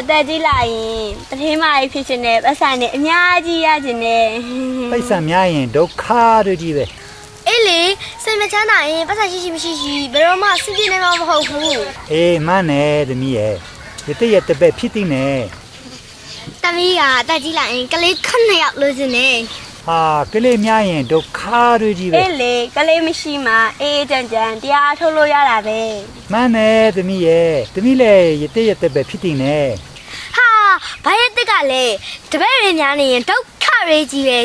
အသက်ကြီးလာရင်တထင်းမကြီးဖြစ်ရှင်နဲ့ပတ်စံနဲ့အများကြီးရခြင်းနဲ့ပိတ်ဆံများရင်ဒုက္ခတွေကြီးပဲအေးလေစိတ်မချမ်းသာရင်ပတ်သက်ရှိရှိမရှိရှိဘယ်တော့မှအဆင်ပြေနိုင်မှာမဟုတ်ဘူးအေးမနဲ့သမီးရဲ့ရတရတပည့်ဖြစ်သိနေတမီးကအတက်ကြီးလိုက်ရင်ကလေးခက်နှစ်ယောက်လို့စင်နေဟာကလေးများရင်ဒုက္ခတွေကြီးပဲအေးလေကလေးမရှိမှအေးအေးကြမ်းကြမ်းတရားထုတ်လို့ရတာပဲမနဲ့သမီးရဲ့သမီးလည်းရတရတပည့်ဖြစ်သိနေဟာ ဘာရဲ့တက်ကလဲတပည့်တွေများနေရင်ဒုက္ခတွေကြီးပဲ